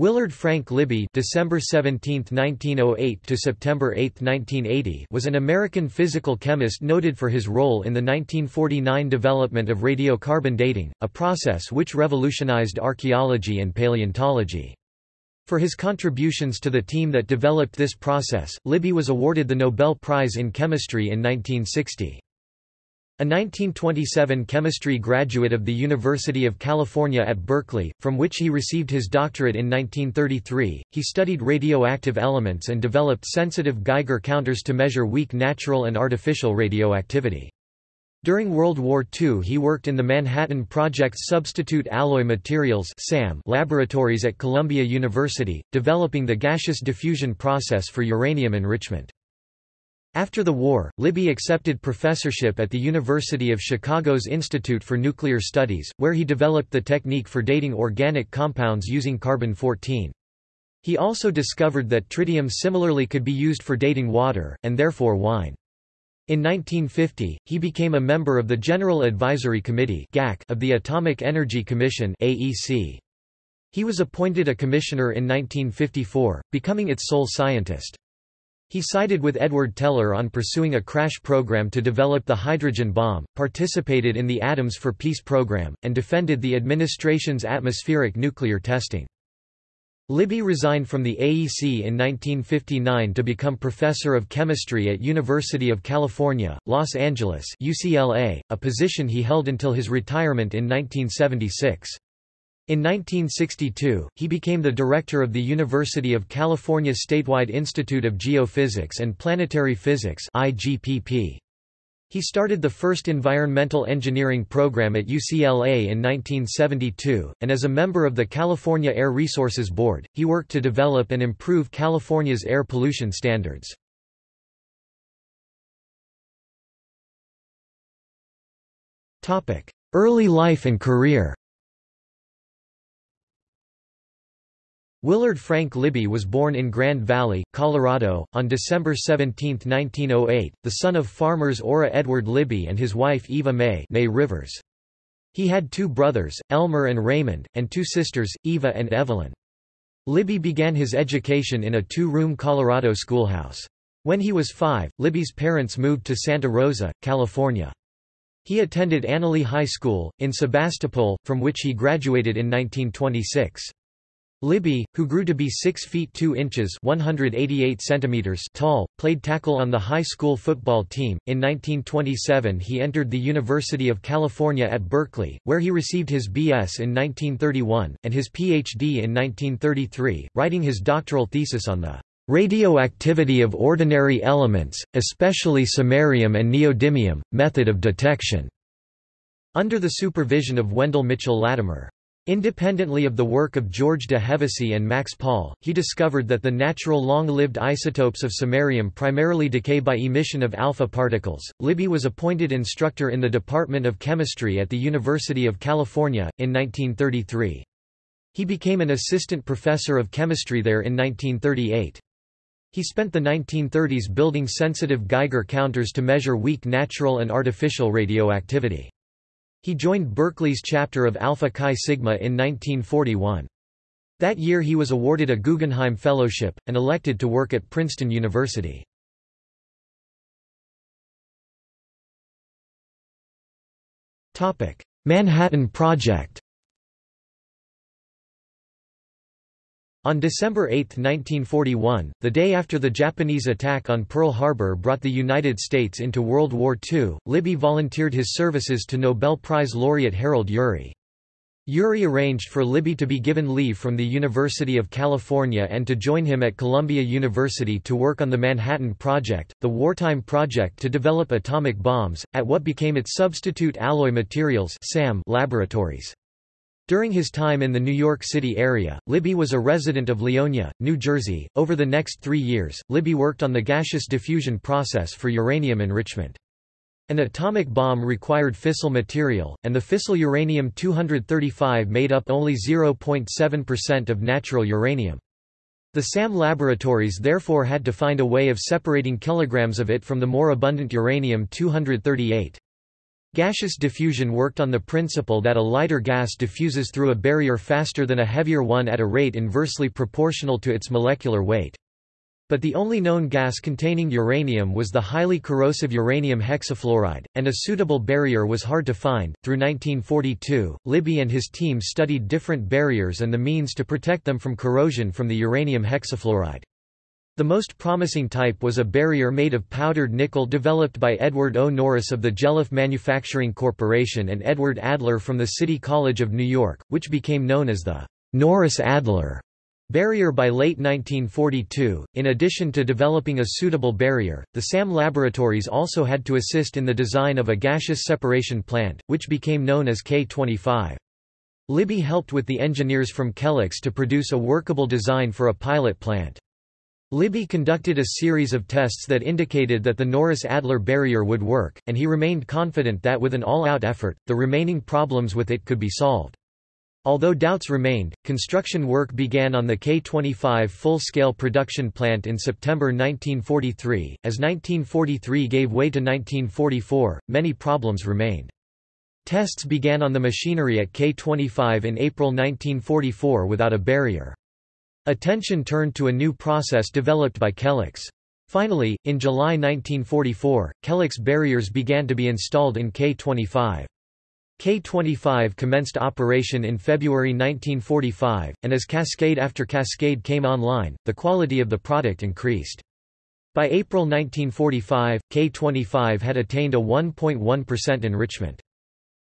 Willard Frank Libby December 17, 1908 to September 8, 1980 was an American physical chemist noted for his role in the 1949 development of radiocarbon dating, a process which revolutionized archaeology and paleontology. For his contributions to the team that developed this process, Libby was awarded the Nobel Prize in Chemistry in 1960. A 1927 chemistry graduate of the University of California at Berkeley, from which he received his doctorate in 1933, he studied radioactive elements and developed sensitive Geiger counters to measure weak natural and artificial radioactivity. During World War II he worked in the Manhattan Project's Substitute Alloy Materials laboratories at Columbia University, developing the gaseous diffusion process for uranium enrichment. After the war, Libby accepted professorship at the University of Chicago's Institute for Nuclear Studies, where he developed the technique for dating organic compounds using carbon-14. He also discovered that tritium similarly could be used for dating water, and therefore wine. In 1950, he became a member of the General Advisory Committee of the Atomic Energy Commission He was appointed a commissioner in 1954, becoming its sole scientist. He sided with Edward Teller on pursuing a crash program to develop the hydrogen bomb, participated in the Atoms for Peace program, and defended the administration's atmospheric nuclear testing. Libby resigned from the AEC in 1959 to become professor of chemistry at University of California, Los Angeles UCLA, a position he held until his retirement in 1976. In 1962, he became the director of the University of California Statewide Institute of Geophysics and Planetary Physics IGPP. He started the first environmental engineering program at UCLA in 1972, and as a member of the California Air Resources Board, he worked to develop and improve California's air pollution standards. Early life and career Willard Frank Libby was born in Grand Valley, Colorado, on December 17, 1908, the son of farmers Ora Edward Libby and his wife Eva May, May Rivers. He had two brothers, Elmer and Raymond, and two sisters, Eva and Evelyn. Libby began his education in a two-room Colorado schoolhouse. When he was five, Libby's parents moved to Santa Rosa, California. He attended Analy High School, in Sebastopol, from which he graduated in 1926. Libby, who grew to be 6 feet 2 inches 188 centimeters tall, played tackle on the high school football team. In 1927 he entered the University of California at Berkeley, where he received his B.S. in 1931, and his Ph.D. in 1933, writing his doctoral thesis on the radioactivity of ordinary elements, especially samarium and neodymium, method of detection, under the supervision of Wendell Mitchell Latimer. Independently of the work of George de Hevesy and Max Pahl, he discovered that the natural long-lived isotopes of samarium primarily decay by emission of alpha particles. Libby was appointed instructor in the Department of Chemistry at the University of California, in 1933. He became an assistant professor of chemistry there in 1938. He spent the 1930s building sensitive Geiger counters to measure weak natural and artificial radioactivity. He joined Berkeley's chapter of Alpha Chi Sigma in 1941. That year he was awarded a Guggenheim Fellowship, and elected to work at Princeton University. Manhattan Project On December 8, 1941, the day after the Japanese attack on Pearl Harbor brought the United States into World War II, Libby volunteered his services to Nobel Prize laureate Harold Urey. Urey arranged for Libby to be given leave from the University of California and to join him at Columbia University to work on the Manhattan Project, the wartime project to develop atomic bombs, at what became its Substitute Alloy Materials laboratories. During his time in the New York City area, Libby was a resident of Leonia, New Jersey. Over the next three years, Libby worked on the gaseous diffusion process for uranium enrichment. An atomic bomb required fissile material, and the fissile uranium-235 made up only 0.7% of natural uranium. The SAM laboratories therefore had to find a way of separating kilograms of it from the more abundant uranium-238. Gaseous diffusion worked on the principle that a lighter gas diffuses through a barrier faster than a heavier one at a rate inversely proportional to its molecular weight. But the only known gas containing uranium was the highly corrosive uranium hexafluoride, and a suitable barrier was hard to find. Through 1942, Libby and his team studied different barriers and the means to protect them from corrosion from the uranium hexafluoride. The most promising type was a barrier made of powdered nickel developed by Edward O. Norris of the Jelliff Manufacturing Corporation and Edward Adler from the City College of New York, which became known as the Norris-Adler Barrier by late 1942, in addition to developing a suitable barrier, the SAM laboratories also had to assist in the design of a gaseous separation plant, which became known as K-25. Libby helped with the engineers from Kellex to produce a workable design for a pilot plant. Libby conducted a series of tests that indicated that the Norris-Adler barrier would work, and he remained confident that with an all-out effort, the remaining problems with it could be solved. Although doubts remained, construction work began on the K-25 full-scale production plant in September 1943. As 1943 gave way to 1944, many problems remained. Tests began on the machinery at K-25 in April 1944 without a barrier. Attention turned to a new process developed by Kellex. Finally, in July 1944, Kellex barriers began to be installed in K-25. K-25 commenced operation in February 1945, and as cascade after cascade came online, the quality of the product increased. By April 1945, K-25 had attained a 1.1% enrichment.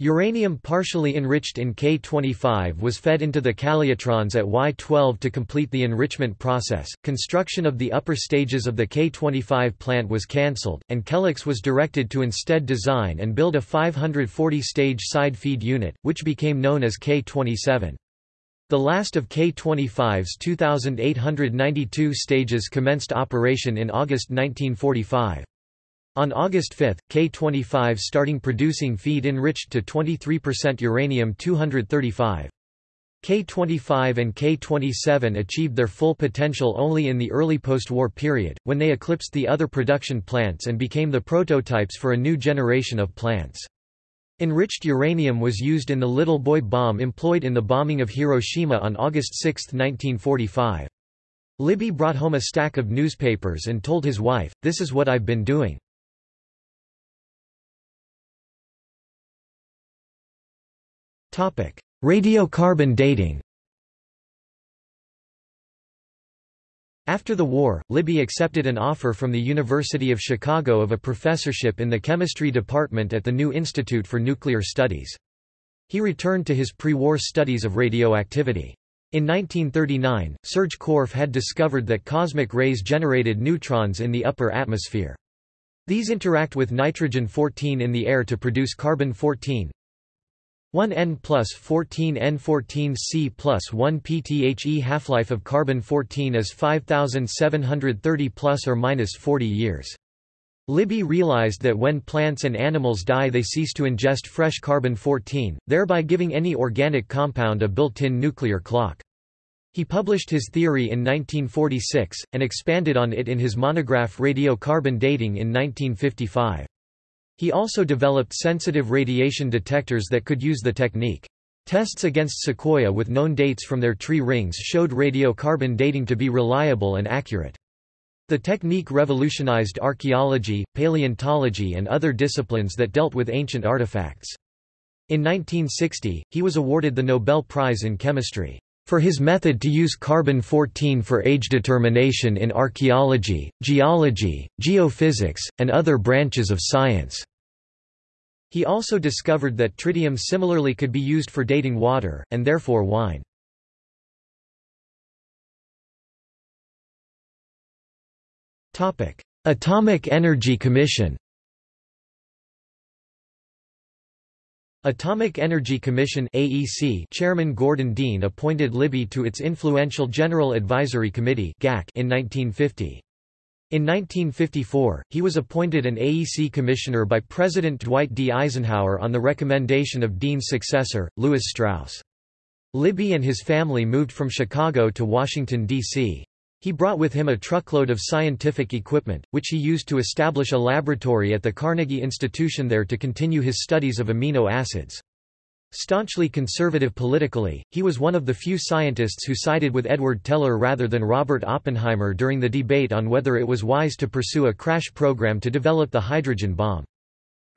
Uranium partially enriched in K25 was fed into the calutrons at Y12 to complete the enrichment process. Construction of the upper stages of the K25 plant was cancelled, and Kellex was directed to instead design and build a 540 stage side feed unit, which became known as K27. The last of K25's 2,892 stages commenced operation in August 1945. On August 5, K-25 starting producing feed enriched to 23% uranium-235. K-25 and K-27 achieved their full potential only in the early post-war period, when they eclipsed the other production plants and became the prototypes for a new generation of plants. Enriched uranium was used in the Little Boy bomb employed in the bombing of Hiroshima on August 6, 1945. Libby brought home a stack of newspapers and told his wife, this is what I've been doing. Radiocarbon dating After the war, Libby accepted an offer from the University of Chicago of a professorship in the chemistry department at the New Institute for Nuclear Studies. He returned to his pre-war studies of radioactivity. In 1939, Serge Korff had discovered that cosmic rays generated neutrons in the upper atmosphere. These interact with nitrogen-14 in the air to produce carbon-14, 1N plus 14N14C plus 1 PTHE half-life of carbon-14 is 5730 plus or minus 40 years. Libby realized that when plants and animals die they cease to ingest fresh carbon-14, thereby giving any organic compound a built-in nuclear clock. He published his theory in 1946, and expanded on it in his monograph Radiocarbon Dating in 1955. He also developed sensitive radiation detectors that could use the technique. Tests against sequoia with known dates from their tree rings showed radiocarbon dating to be reliable and accurate. The technique revolutionized archaeology, paleontology and other disciplines that dealt with ancient artifacts. In 1960, he was awarded the Nobel Prize in Chemistry for his method to use carbon-14 for age determination in archaeology, geology, geophysics, and other branches of science. He also discovered that tritium similarly could be used for dating water, and therefore wine. Atomic Energy Commission Atomic Energy Commission AEC Chairman Gordon Dean appointed Libby to its influential General Advisory Committee GAC in 1950. In 1954, he was appointed an AEC commissioner by President Dwight D. Eisenhower on the recommendation of Dean's successor, Lewis Strauss. Libby and his family moved from Chicago to Washington, D.C. He brought with him a truckload of scientific equipment, which he used to establish a laboratory at the Carnegie Institution there to continue his studies of amino acids. Staunchly conservative politically, he was one of the few scientists who sided with Edward Teller rather than Robert Oppenheimer during the debate on whether it was wise to pursue a crash program to develop the hydrogen bomb.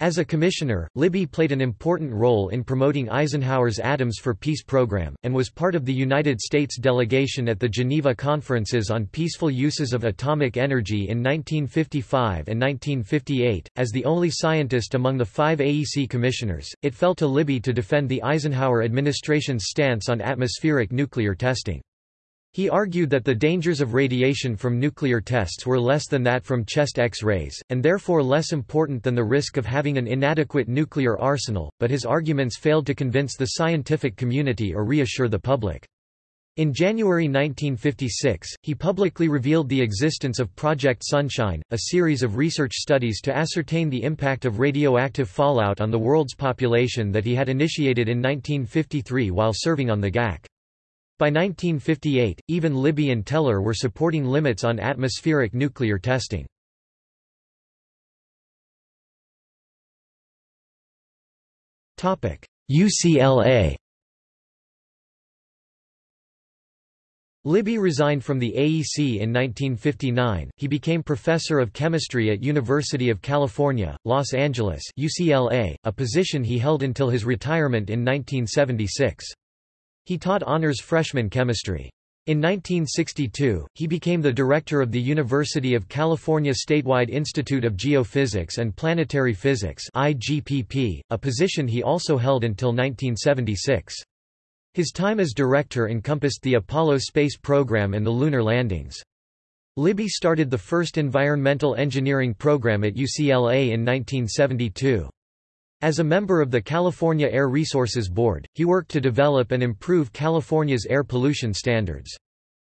As a commissioner, Libby played an important role in promoting Eisenhower's Atoms for Peace program, and was part of the United States delegation at the Geneva Conferences on Peaceful Uses of Atomic Energy in 1955 and 1958. As the only scientist among the five AEC commissioners, it fell to Libby to defend the Eisenhower administration's stance on atmospheric nuclear testing. He argued that the dangers of radiation from nuclear tests were less than that from chest X-rays, and therefore less important than the risk of having an inadequate nuclear arsenal, but his arguments failed to convince the scientific community or reassure the public. In January 1956, he publicly revealed the existence of Project Sunshine, a series of research studies to ascertain the impact of radioactive fallout on the world's population that he had initiated in 1953 while serving on the GAC. By 1958, even Libby and Teller were supporting limits on atmospheric nuclear testing. UCLA Libby resigned from the AEC in 1959. He became professor of chemistry at University of California, Los Angeles (UCLA), a position he held until his retirement in 1976. He taught honors freshman chemistry. In 1962, he became the director of the University of California Statewide Institute of Geophysics and Planetary Physics IGPP, a position he also held until 1976. His time as director encompassed the Apollo space program and the lunar landings. Libby started the first environmental engineering program at UCLA in 1972. As a member of the California Air Resources Board, he worked to develop and improve California's air pollution standards.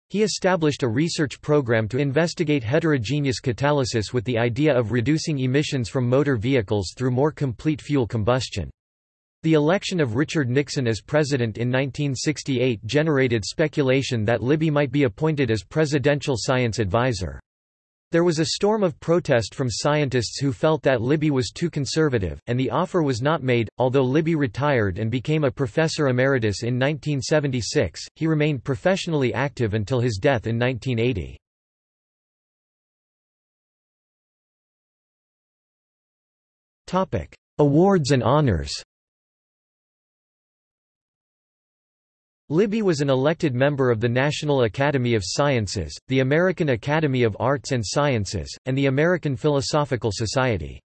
He established a research program to investigate heterogeneous catalysis with the idea of reducing emissions from motor vehicles through more complete fuel combustion. The election of Richard Nixon as president in 1968 generated speculation that Libby might be appointed as presidential science advisor. There was a storm of protest from scientists who felt that Libby was too conservative, and the offer was not made. Although Libby retired and became a professor emeritus in 1976, he remained professionally active until his death in 1980. Topic: Awards and honors. Libby was an elected member of the National Academy of Sciences, the American Academy of Arts and Sciences, and the American Philosophical Society.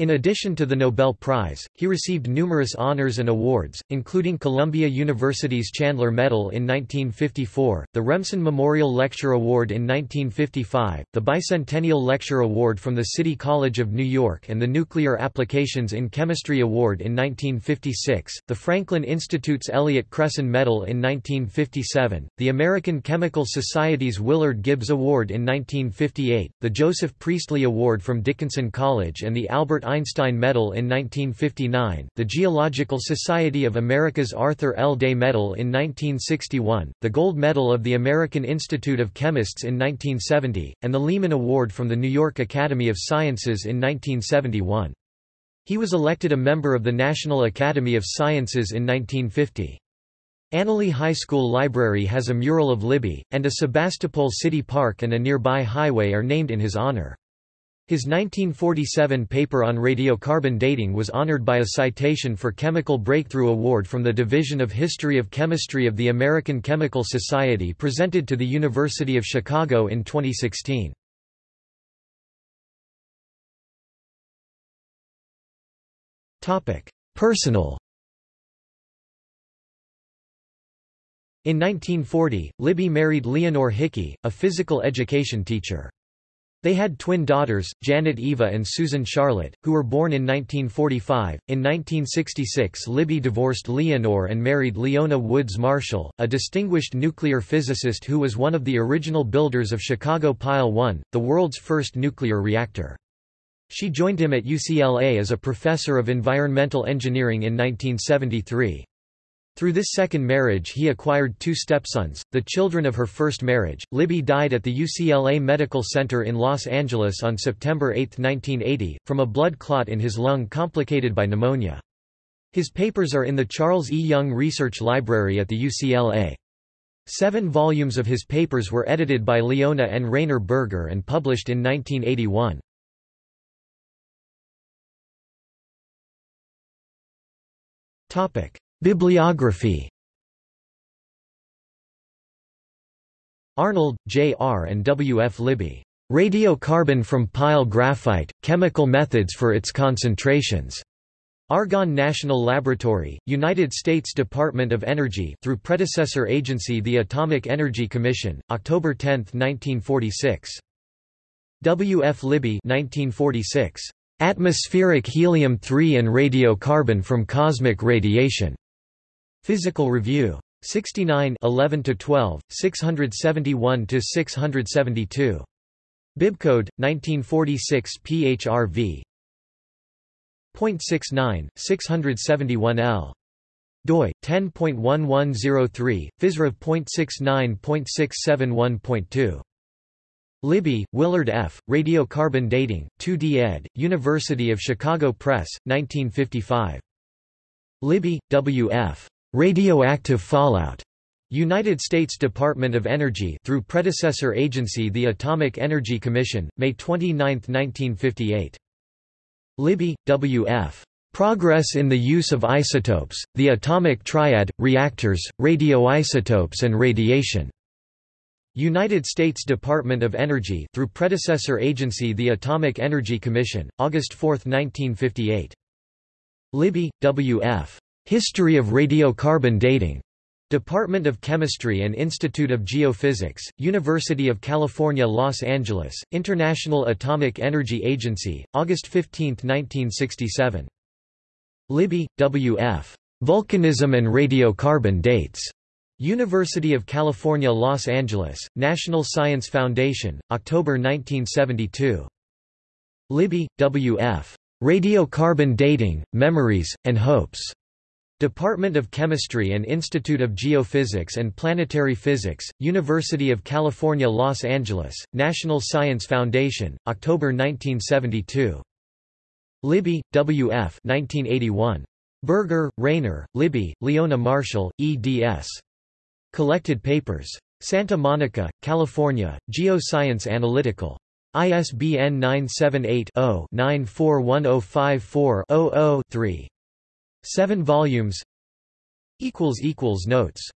In addition to the Nobel Prize, he received numerous honors and awards, including Columbia University's Chandler Medal in 1954, the Remsen Memorial Lecture Award in 1955, the Bicentennial Lecture Award from the City College of New York and the Nuclear Applications in Chemistry Award in 1956, the Franklin Institute's Elliott Cresson Medal in 1957, the American Chemical Society's Willard Gibbs Award in 1958, the Joseph Priestley Award from Dickinson College and the Albert Einstein Medal in 1959, the Geological Society of America's Arthur L. Day Medal in 1961, the Gold Medal of the American Institute of Chemists in 1970, and the Lehman Award from the New York Academy of Sciences in 1971. He was elected a member of the National Academy of Sciences in 1950. Analy High School Library has a mural of Libby, and a Sebastopol City Park and a nearby highway are named in his honor. His 1947 paper on radiocarbon dating was honored by a citation for Chemical Breakthrough Award from the Division of History of Chemistry of the American Chemical Society presented to the University of Chicago in 2016. Personal In 1940, Libby married Leonore Hickey, a physical education teacher. They had twin daughters, Janet Eva and Susan Charlotte, who were born in 1945. In 1966, Libby divorced Leonore and married Leona Woods Marshall, a distinguished nuclear physicist who was one of the original builders of Chicago Pile 1, the world's first nuclear reactor. She joined him at UCLA as a professor of environmental engineering in 1973. Through this second marriage he acquired two stepsons, the children of her first marriage. Libby died at the UCLA Medical Center in Los Angeles on September 8, 1980, from a blood clot in his lung complicated by pneumonia. His papers are in the Charles E. Young Research Library at the UCLA. Seven volumes of his papers were edited by Leona and Rainer Berger and published in 1981. Bibliography Arnold, J. R. and W. F. Libby. Radiocarbon from pile graphite, chemical methods for its concentrations. Argonne National Laboratory, United States Department of Energy through predecessor agency the Atomic Energy Commission, October 10, 1946. W. F. Libby 1946. Atmospheric helium-3 and radiocarbon from cosmic radiation. Physical Review. 69 11–12, 671–672. Bibcode, 1946 PHRV. 0.69, 671L. doi, 10.1103, physrev.69.671.2. Libby, Willard F., Radiocarbon Dating, 2d ed., University of Chicago Press, 1955. Libby, W. F. Radioactive fallout. United States Department of Energy through predecessor agency the Atomic Energy Commission, May 29, 1958. Libby, W. F. Progress in the Use of Isotopes, the Atomic Triad, Reactors, Radioisotopes and Radiation. United States Department of Energy through predecessor agency the Atomic Energy Commission, August 4, 1958. Libby, W. History of Radiocarbon Dating. Department of Chemistry and Institute of Geophysics, University of California Los Angeles, International Atomic Energy Agency, August 15, 1967. Libby, W. F. Volcanism and Radiocarbon Dates. University of California Los Angeles, National Science Foundation, October 1972. Libby, W. F. Radiocarbon Dating, Memories, and Hopes. Department of Chemistry and Institute of Geophysics and Planetary Physics, University of California Los Angeles, National Science Foundation, October 1972. Libby, W. F. 1981. Berger, Rainer, Libby, Leona Marshall, eds. Collected Papers. Santa Monica, California, Geoscience Analytical. ISBN 978 0 941054 0 3 Seven volumes. Notes